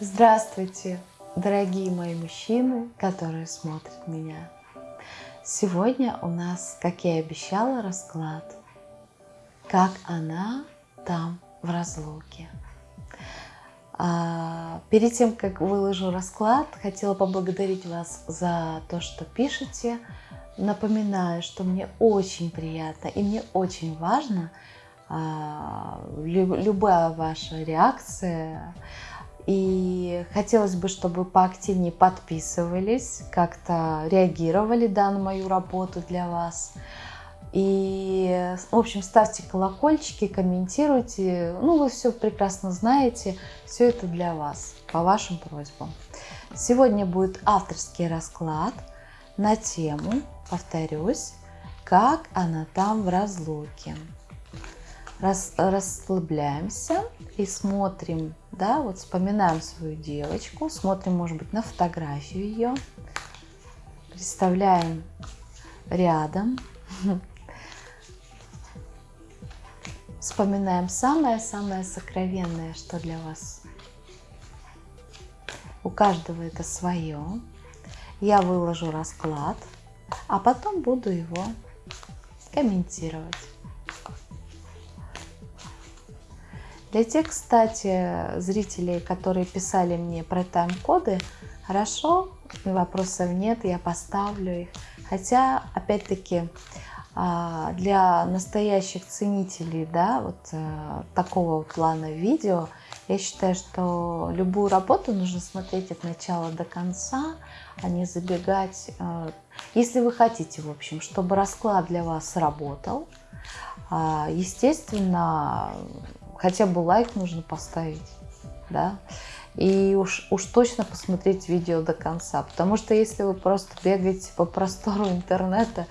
Здравствуйте, дорогие мои мужчины, которые смотрят меня. Сегодня у нас, как я и обещала, расклад. Как она там в разлуке. А, перед тем, как выложу расклад, хотела поблагодарить вас за то, что пишете. Напоминаю, что мне очень приятно и мне очень важно а, любая ваша реакция. И хотелось бы, чтобы поактивнее подписывались, как-то реагировали да, на мою работу для вас. И, в общем, ставьте колокольчики, комментируйте. Ну, вы все прекрасно знаете. Все это для вас, по вашим просьбам. Сегодня будет авторский расклад на тему, повторюсь, как она там в разлуке. Рас, расслабляемся и смотрим, да, вот вспоминаем свою девочку, смотрим, может быть, на фотографию ее, представляем рядом, вспоминаем самое-самое сокровенное, что для вас. У каждого это свое. Я выложу расклад, а потом буду его комментировать. Для тех, кстати, зрителей, которые писали мне про тайм-коды, хорошо, вопросов нет, я поставлю их. Хотя, опять-таки, а, для настоящих ценителей да, вот э, такого плана видео, я считаю, что любую работу нужно смотреть от начала до конца, а не забегать. Э, если вы хотите, в общем, чтобы расклад для вас работал, а, естественно, хотя бы лайк нужно поставить, да, и уж, уж точно посмотреть видео до конца, потому что если вы просто бегаете по простору интернета,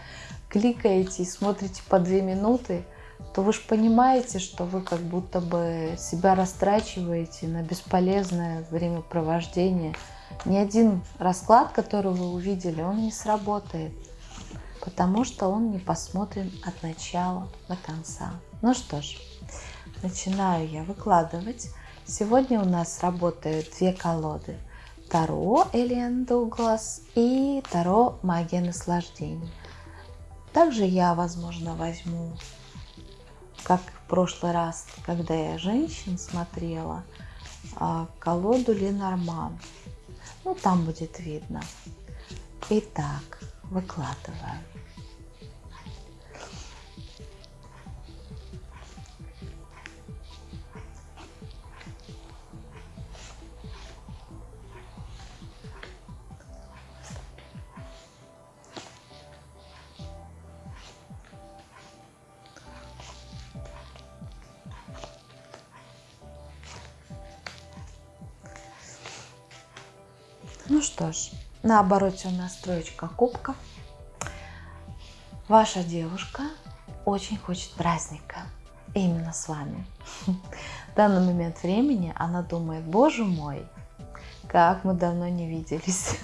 кликаете и смотрите по две минуты, то вы же понимаете, что вы как будто бы себя растрачиваете на бесполезное времяпровождение. Ни один расклад, который вы увидели, он не сработает, потому что он не посмотрен от начала до конца. Ну что ж, начинаю я выкладывать. Сегодня у нас работают две колоды. Таро Элиан Дуглас и Таро Магия наслаждений. Также я, возможно, возьму, как в прошлый раз, когда я женщин смотрела, а, колоду Ленорман. Ну, там будет видно. Итак, выкладываю. Ну что ж, на обороте у нас троечка кубков. Ваша девушка очень хочет праздника. Именно с вами. В данный момент времени она думает, боже мой, как мы давно не виделись.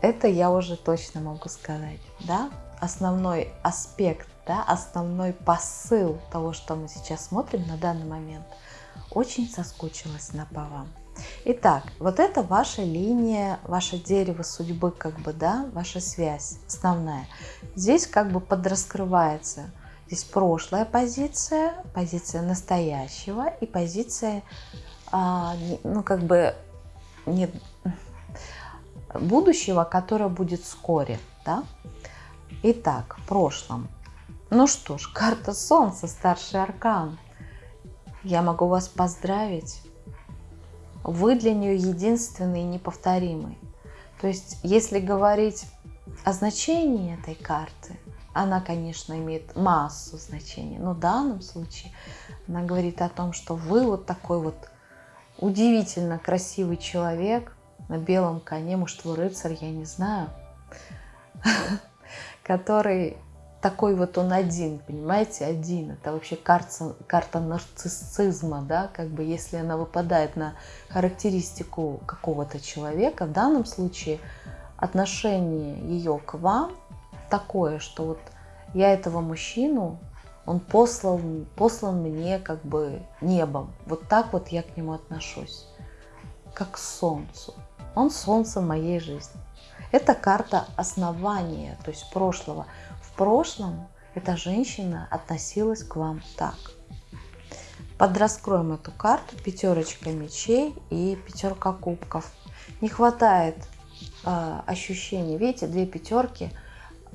Это я уже точно могу сказать, да? Основной аспект, да, основной посыл того, что мы сейчас смотрим на данный момент, очень соскучилась на по вам. Итак, вот это ваша линия, ваше дерево судьбы, как бы, да, ваша связь основная. Здесь как бы подраскрывается. Здесь прошлая позиция, позиция настоящего и позиция, а, ну, как бы, не, будущего, которое будет вскоре, да. Итак, в прошлом. Ну что ж, карта Солнца, старший аркан. Я могу вас поздравить вы для нее единственный и неповторимый. То есть, если говорить о значении этой карты, она, конечно, имеет массу значений, но в данном случае она говорит о том, что вы вот такой вот удивительно красивый человек на белом коне, может, вы рыцарь, я не знаю, который такой вот он один, понимаете, один. Это вообще карта, карта нарциссизма, да, как бы если она выпадает на характеристику какого-то человека, в данном случае отношение ее к вам такое, что вот я этого мужчину Он послал, послан мне как бы небом. Вот так вот я к нему отношусь. Как к солнцу. Он солнце моей жизни. Это карта основания, то есть прошлого. Прошлом эта женщина относилась к вам так. Подраскроем эту карту. Пятерочка мечей и пятерка кубков. Не хватает э, ощущений. Видите, две пятерки.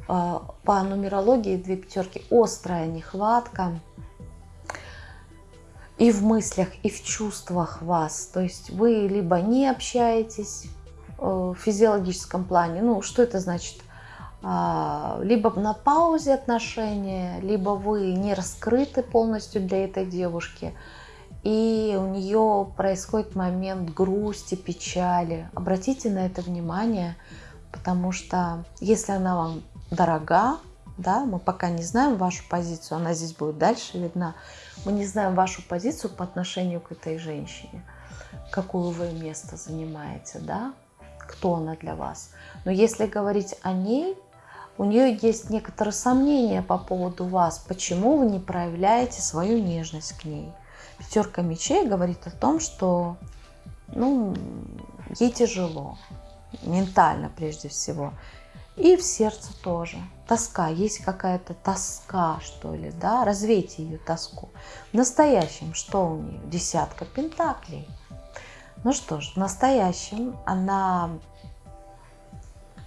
Э, по нумерологии две пятерки. Острая нехватка. И в мыслях, и в чувствах вас. То есть вы либо не общаетесь э, в физиологическом плане. Ну, что это значит? А, либо на паузе отношения, либо вы не раскрыты полностью для этой девушки, и у нее происходит момент грусти, печали. Обратите на это внимание, потому что если она вам дорога, да, мы пока не знаем вашу позицию, она здесь будет дальше видна, мы не знаем вашу позицию по отношению к этой женщине, какую вы место занимаете, да, кто она для вас. Но если говорить о ней, у нее есть некоторые сомнения по поводу вас, почему вы не проявляете свою нежность к ней. Пятерка мечей говорит о том, что ну, ей тяжело, ментально прежде всего. И в сердце тоже. Тоска, есть какая-то тоска, что ли, да? Развейте ее тоску. В настоящем что у нее? Десятка пентаклей. Ну что ж, в настоящем она,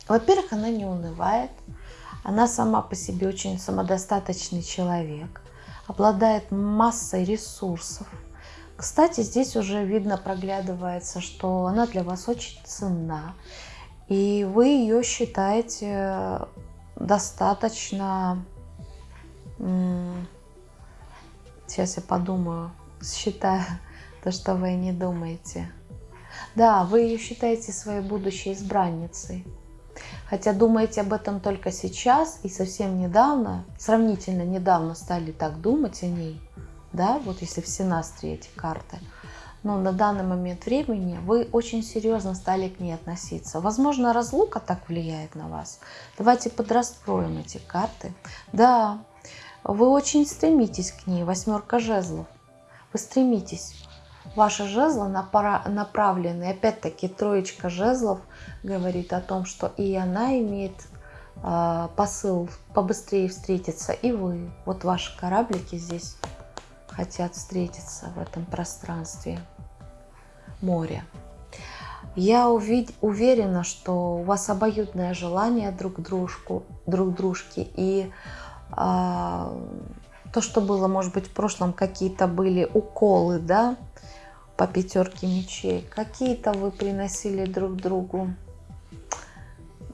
во-первых, она не унывает, она сама по себе очень самодостаточный человек, обладает массой ресурсов. Кстати, здесь уже видно, проглядывается, что она для вас очень ценна. И вы ее считаете достаточно... Сейчас я подумаю, считаю то, что вы не думаете. Да, вы ее считаете своей будущей избранницей. Хотя думаете об этом только сейчас и совсем недавно, сравнительно недавно стали так думать о ней, да, вот если в синастрии эти карты. Но на данный момент времени вы очень серьезно стали к ней относиться. Возможно, разлука так влияет на вас. Давайте подраскроем эти карты. Да, вы очень стремитесь к ней, восьмерка жезлов. Вы стремитесь. Ваши жезлы направлены, опять-таки троечка жезлов говорит о том, что и она имеет э, посыл побыстрее встретиться, и вы. Вот ваши кораблики здесь хотят встретиться в этом пространстве моря. Я увид... уверена, что у вас обоюдное желание друг дружку, друг дружки и э, то, что было, может быть, в прошлом какие-то были уколы, да, по пятерке мечей. Какие-то вы приносили друг другу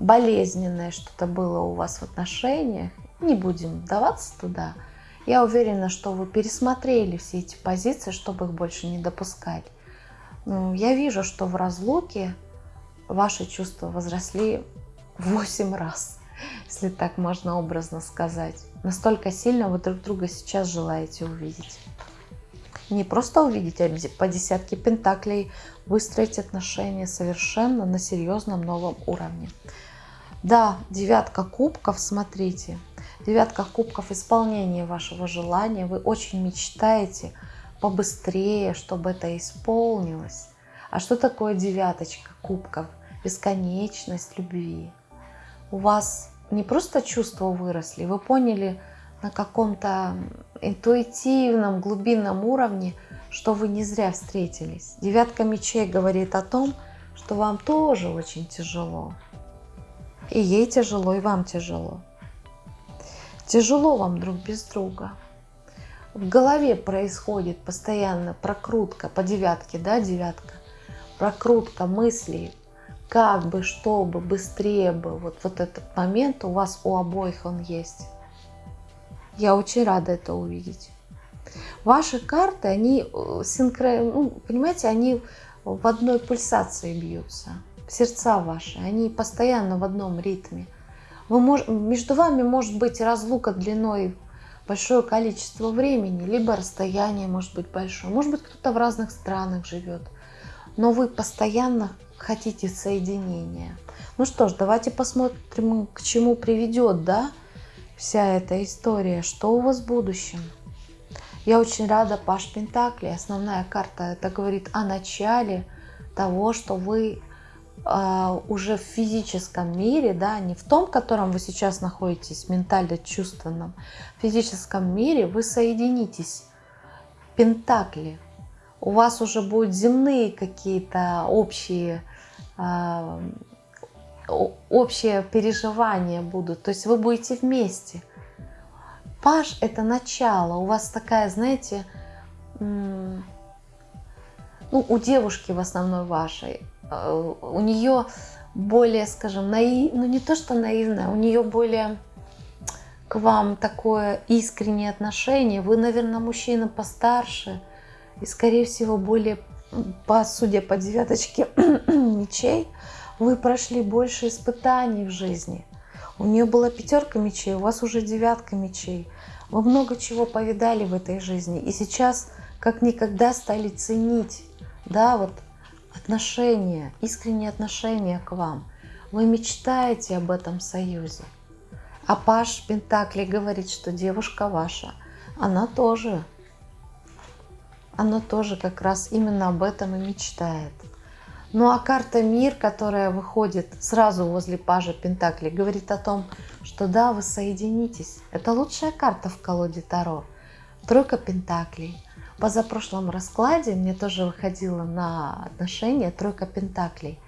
болезненное что-то было у вас в отношениях. Не будем вдаваться туда. Я уверена, что вы пересмотрели все эти позиции, чтобы их больше не допускать. Ну, я вижу, что в разлуке ваши чувства возросли в 8 раз, если так можно образно сказать. Настолько сильно вы друг друга сейчас желаете увидеть не просто увидеть, а по десятке пентаклей выстроить отношения совершенно на серьезном новом уровне. Да, девятка кубков, смотрите, девятка кубков исполнение вашего желания. Вы очень мечтаете побыстрее, чтобы это исполнилось. А что такое девяточка кубков? Бесконечность любви. У вас не просто чувства выросли, вы поняли, на каком-то интуитивном, глубинном уровне, что вы не зря встретились. Девятка мечей говорит о том, что вам тоже очень тяжело. И ей тяжело, и вам тяжело. Тяжело вам друг без друга. В голове происходит постоянно прокрутка по девятке, да, девятка? Прокрутка мыслей, как бы, чтобы, быстрее бы. Вот, вот этот момент у вас у обоих он есть. Я очень рада это увидеть. Ваши карты, они э, синхро... ну, понимаете, они в одной пульсации бьются. Сердца ваши, они постоянно в одном ритме. Вы мож... Между вами может быть разлука длиной большое количество времени, либо расстояние может быть большое. Может быть, кто-то в разных странах живет. Но вы постоянно хотите соединения. Ну что ж, давайте посмотрим, к чему приведет, да, вся эта история, что у вас в будущем. Я очень рада Паш Пентакли. Основная карта это говорит о начале того, что вы э, уже в физическом мире, да, не в том, в котором вы сейчас находитесь, ментально-чувственном, в физическом мире вы соединитесь. Пентакли. У вас уже будут земные какие-то общие э, общие переживания будут. То есть вы будете вместе. Паш – это начало. У вас такая, знаете, ну, у девушки в основной вашей, э, у нее более, скажем, наив, ну не то, что наивное, у нее более к вам такое искреннее отношение. Вы, наверное, мужчина постарше и, скорее всего, более, по, судя по девяточке мечей, вы прошли больше испытаний в жизни. У нее была пятерка мечей, у вас уже девятка мечей. Вы много чего повидали в этой жизни. И сейчас как никогда стали ценить, да, вот отношения, искренние отношения к вам. Вы мечтаете об этом союзе. А Паш Пентакли говорит, что девушка ваша, она тоже, она тоже как раз именно об этом и мечтает. Ну а карта Мир, которая выходит сразу возле Пажа Пентакли, говорит о том, что да, вы соединитесь. Это лучшая карта в колоде Таро. Тройка Пентаклей. Позапрошлом раскладе мне тоже выходила на отношения Тройка Пентаклей.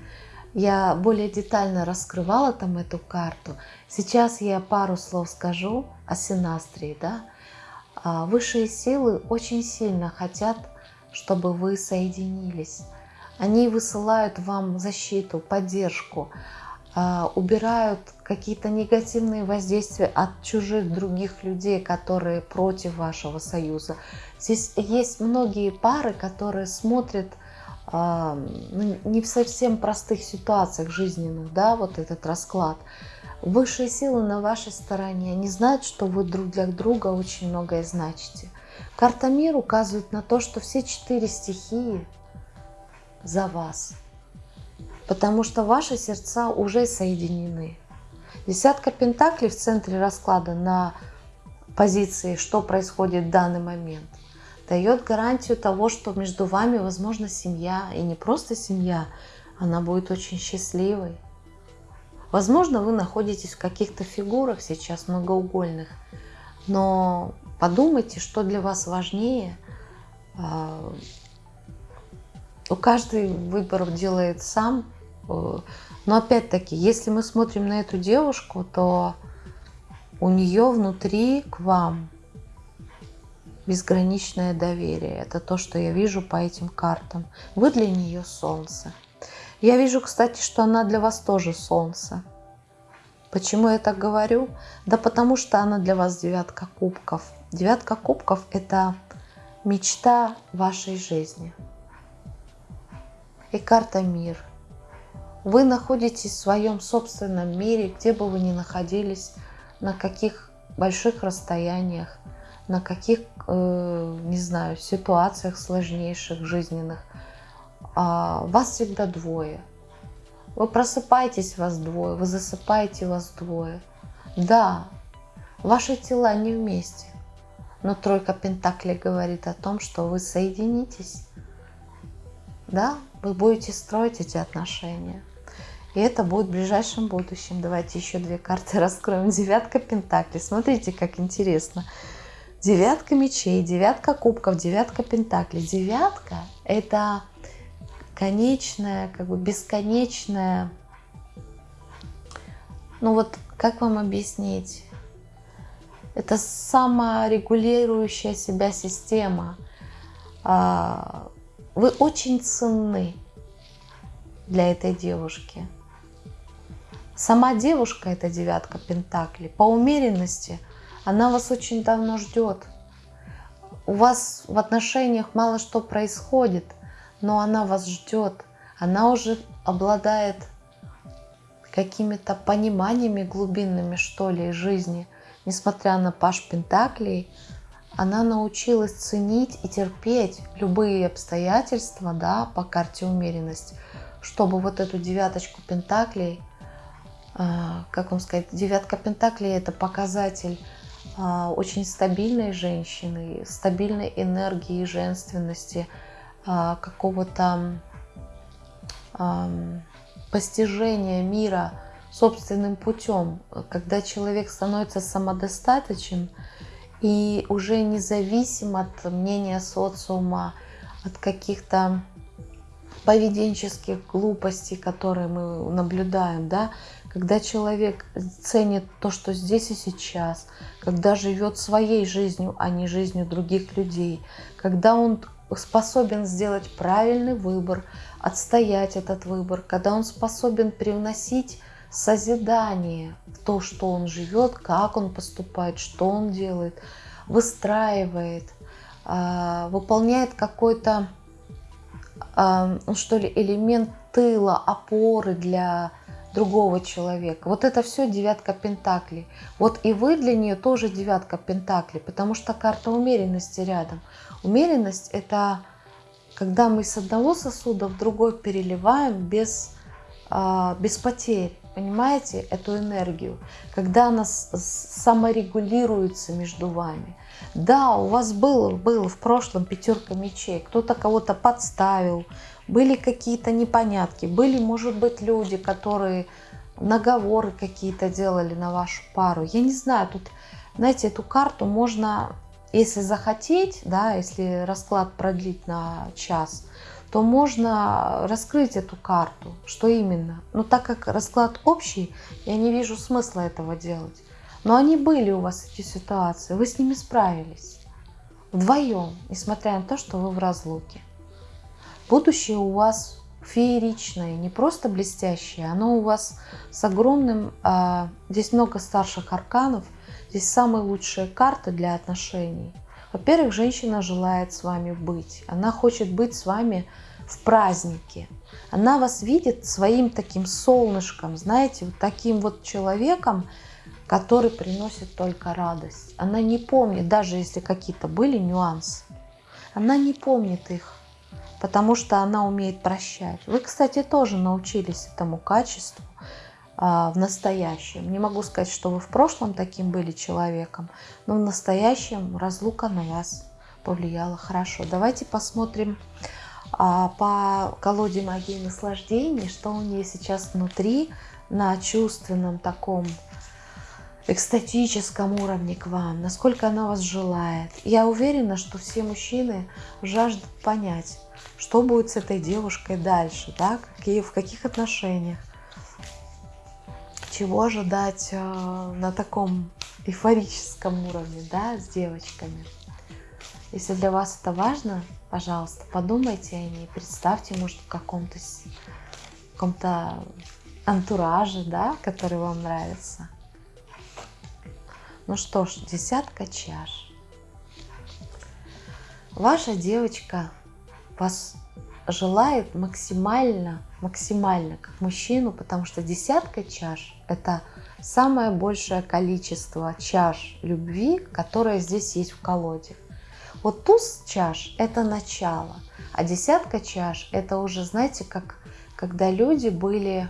Я более детально раскрывала там эту карту. Сейчас я пару слов скажу о Синастрии. Да? А, высшие силы очень сильно хотят, чтобы вы соединились они высылают вам защиту, поддержку, а, убирают какие-то негативные воздействия от чужих других людей, которые против вашего союза. Здесь есть многие пары, которые смотрят а, ну, не в совсем простых ситуациях жизненных, да, вот этот расклад. Высшие силы на вашей стороне, они знают, что вы друг для друга очень многое значите. Карта мир указывает на то, что все четыре стихии за вас. Потому что ваши сердца уже соединены. Десятка пентаклей в центре расклада на позиции, что происходит в данный момент, дает гарантию того, что между вами возможна семья. И не просто семья, она будет очень счастливой. Возможно, вы находитесь в каких-то фигурах сейчас многоугольных, но подумайте, что для вас важнее а, каждый выбор делает сам. Э, но опять-таки, если мы смотрим на эту девушку, то у нее внутри к вам безграничное доверие. Это то, что я вижу по этим картам. Вы для нее солнце. Я вижу, кстати, что она для вас тоже солнце. Почему я так говорю? Да потому что она для вас девятка кубков. Девятка кубков – это мечта вашей жизни и карта мир. Вы находитесь в своем собственном мире, где бы вы ни находились, на каких больших расстояниях, на каких, э, не знаю, ситуациях сложнейших, жизненных. А вас всегда двое. Вы просыпаетесь, вас двое, вы засыпаете, вас двое. Да, ваши тела не вместе, но тройка Пентаклей говорит о том, что вы соединитесь. Да, вы будете строить эти отношения. И это будет в ближайшем будущем. Давайте еще две карты раскроем. Девятка Пентаклей. Смотрите, как интересно. Девятка мечей, девятка кубков, девятка пентаклей. Девятка – это конечная, как бы бесконечная, ну вот как вам объяснить? Это саморегулирующая себя система. Вы очень ценны для этой девушки. Сама девушка, это девятка Пентакли, по умеренности, она вас очень давно ждет. У вас в отношениях мало что происходит, но она вас ждет. Она уже обладает какими-то пониманиями глубинными, что ли, жизни. Несмотря на Паш Пентаклей, она научилась ценить и терпеть любые обстоятельства да, по карте умеренность, чтобы вот эту девяточку пентаклей а, как вам сказать, девятка пентаклей это показатель а, очень стабильной женщины, стабильной энергии, женственности, а, какого-то постижения мира собственным путем, когда человек становится самодостаточен и уже независим от мнения социума, от каких-то поведенческих глупостей, которые мы наблюдаем, да, когда человек ценит то, что здесь и сейчас, когда живет своей жизнью, а не жизнью других людей, когда он способен сделать правильный выбор, отстоять этот выбор, когда он способен привносить созидание в то, что он живет, как он поступает, что он делает, выстраивает, а, выполняет какой-то ну, что ли, элемент тыла, опоры для другого человека. Вот это все девятка пентаклей. Вот и вы для нее тоже девятка пентаклей, потому что карта умеренности рядом. Умеренность – это когда мы с одного сосуда в другой переливаем без, а, без потерь. Понимаете эту энергию? Когда она саморегулируется между вами. Да, у вас было, было в прошлом пятерка мечей, кто-то кого-то подставил, были какие-то непонятки, были, может быть, люди, которые наговоры какие-то делали на вашу пару. Я не знаю, тут, знаете, эту карту можно, если захотеть, да, если расклад продлить на час, то можно раскрыть эту карту. Что именно? Но так как расклад общий, я не вижу смысла этого делать. Но они были у вас, эти ситуации, вы с ними справились. Вдвоем, несмотря на то, что вы в разлуке. Будущее у вас фееричное, не просто блестящее, оно у вас с огромным... А, здесь много старших арканов, здесь самые лучшие карты для отношений. Во-первых, женщина желает с вами быть, она хочет быть с вами в празднике. Она вас видит своим таким солнышком, знаете, вот таким вот человеком, который приносит только радость. Она не помнит, даже если какие-то были нюансы, она не помнит их, потому что она умеет прощать. Вы, кстати, тоже научились этому качеству а, в настоящем. Не могу сказать, что вы в прошлом таким были человеком, но в настоящем разлука на вас повлияла хорошо. Давайте посмотрим по колоде магии наслаждений, что у нее сейчас внутри на чувственном таком экстатическом уровне к вам, насколько она вас желает. Я уверена, что все мужчины жаждут понять, что будет с этой девушкой дальше, да, какие, в каких отношениях, чего ожидать э, на таком эйфорическом уровне, да, с девочками. Если для вас это важно, пожалуйста, подумайте о ней, представьте, может, в каком-то каком-то антураже, да, который вам нравится. Ну что ж, десятка чаш. Ваша девочка вас желает максимально, максимально как мужчину, потому что десятка чаш – это самое большее количество чаш любви, которое здесь есть в колоде. Вот туз чаш – это начало, а десятка чаш – это уже, знаете, как когда люди были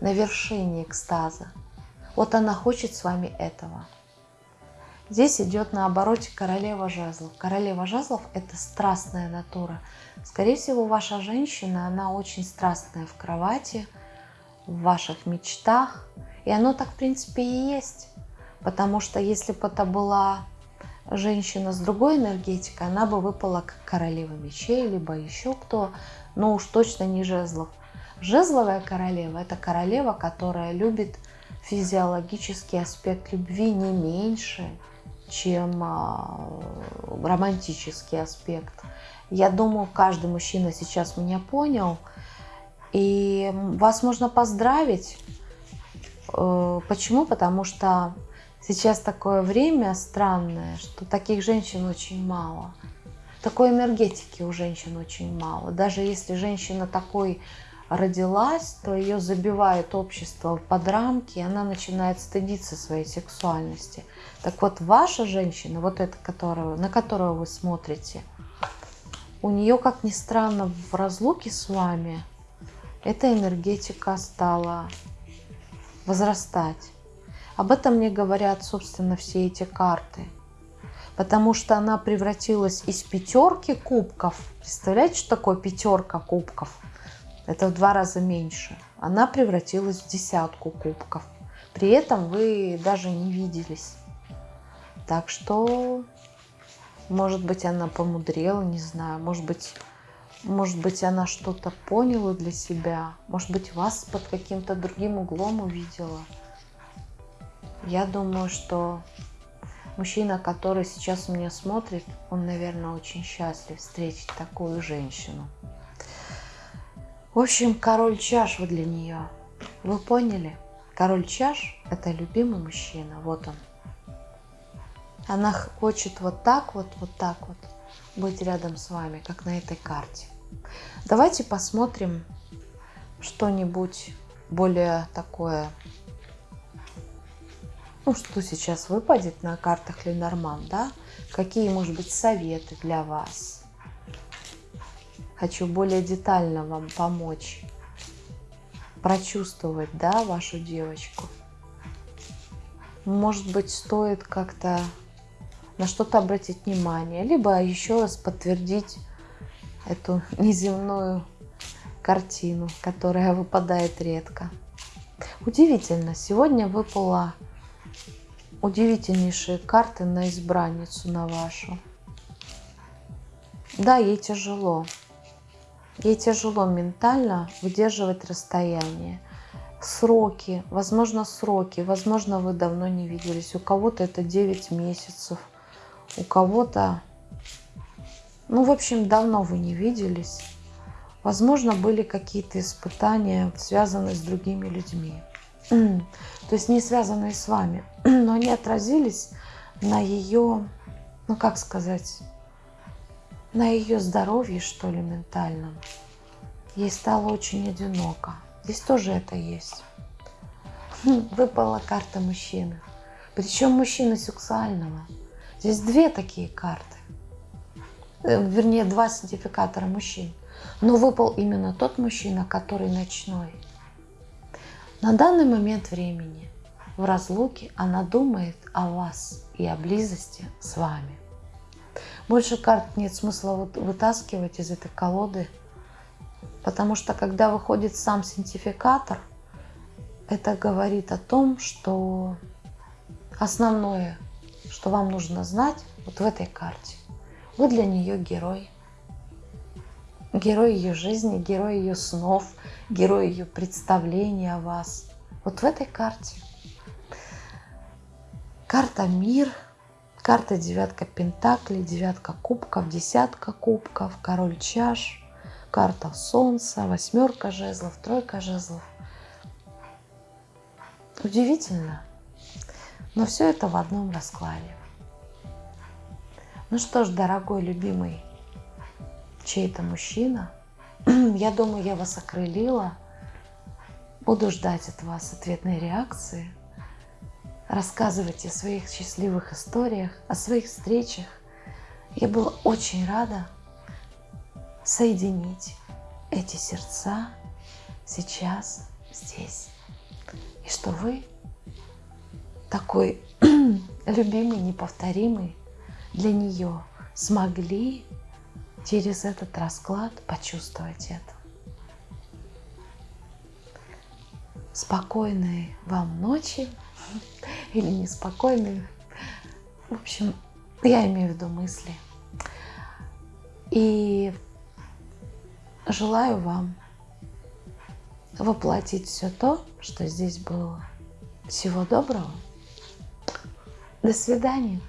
на вершине экстаза. Вот она хочет с вами этого. Здесь идет на обороте королева жезлов. Королева жезлов – это страстная натура. Скорее всего, ваша женщина, она очень страстная в кровати, в ваших мечтах. И оно так, в принципе, и есть. Потому что если бы это была женщина с другой энергетикой, она бы выпала как королева мечей, либо еще кто, но уж точно не жезлов. Жезловая королева – это королева, которая любит физиологический аспект любви не меньше, чем а, романтический аспект. Я думаю, каждый мужчина сейчас меня понял. И вас можно поздравить. Э, почему? Потому что сейчас такое время странное, что таких женщин очень мало. Такой энергетики у женщин очень мало. Даже если женщина такой родилась, то ее забивает общество под рамки, и она начинает стыдиться своей сексуальности. Так вот, ваша женщина, вот эта, которую, на которую вы смотрите, у нее, как ни странно, в разлуке с вами эта энергетика стала возрастать. Об этом мне говорят, собственно, все эти карты. Потому что она превратилась из пятерки кубков. Представляете, что такое пятерка кубков? Это в два раза меньше. Она превратилась в десятку кубков. При этом вы даже не виделись. Так что, может быть, она помудрела, не знаю. Может быть, может быть, она что-то поняла для себя. Может быть, вас под каким-то другим углом увидела. Я думаю, что мужчина, который сейчас меня смотрит, он, наверное, очень счастлив встретить такую женщину. В общем, король чаш вы для нее. Вы поняли? Король чаш – это любимый мужчина. Вот он. Она хочет вот так вот, вот так вот быть рядом с вами, как на этой карте. Давайте посмотрим что-нибудь более такое ну, что сейчас выпадет на картах Ленорман, да? Какие, может быть, советы для вас? Хочу более детально вам помочь прочувствовать, да, вашу девочку. Может быть, стоит как-то на что-то обратить внимание, либо еще раз подтвердить эту неземную картину, которая выпадает редко. Удивительно, сегодня выпала удивительнейшие карты на избранницу, на вашу. Да, ей тяжело. Ей тяжело ментально выдерживать расстояние. Сроки, возможно, сроки, возможно, вы давно не виделись. У кого-то это 9 месяцев, у кого-то, ну, в общем, давно вы не виделись. Возможно, были какие-то испытания, связанные с другими людьми то есть не связанные с вами, но они отразились на ее, ну как сказать, на ее здоровье, что ли, ментальном. Ей стало очень одиноко. Здесь тоже это есть. Выпала карта мужчины. Причем мужчины сексуального. Здесь две такие карты. Э, вернее, два сертификатора мужчин. Но выпал именно тот мужчина, который ночной. На данный момент времени в разлуке она думает о вас и о близости с вами. Больше карт нет смысла вытаскивать из этой колоды, потому что когда выходит сам синтификатор, это говорит о том, что основное, что вам нужно знать вот в этой карте, вы для нее герой. Герой ее жизни, герой ее снов – герой ее представления о вас. Вот в этой карте. Карта мир, карта девятка пентаклей, девятка кубков, десятка кубков, король чаш, карта солнца, восьмерка жезлов, тройка жезлов. Удивительно, но все это в одном раскладе. Ну что ж, дорогой, любимый чей-то мужчина – Я думаю, я вас окрылила. Буду ждать от вас ответной реакции. Рассказывайте о своих счастливых историях, о своих встречах. Я была очень рада соединить эти сердца сейчас, здесь. И что вы такой любимый, неповторимый для нее смогли через этот расклад почувствовать это. Спокойной вам ночи или неспокойной. В общем, я имею в виду мысли. И желаю вам воплотить все то, что здесь было. Всего доброго. До свидания.